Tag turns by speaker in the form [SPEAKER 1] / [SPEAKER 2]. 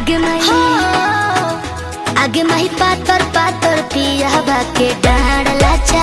[SPEAKER 1] आगे माही। आगे माही पातर पातर पिया भाके डाड़ लाचा।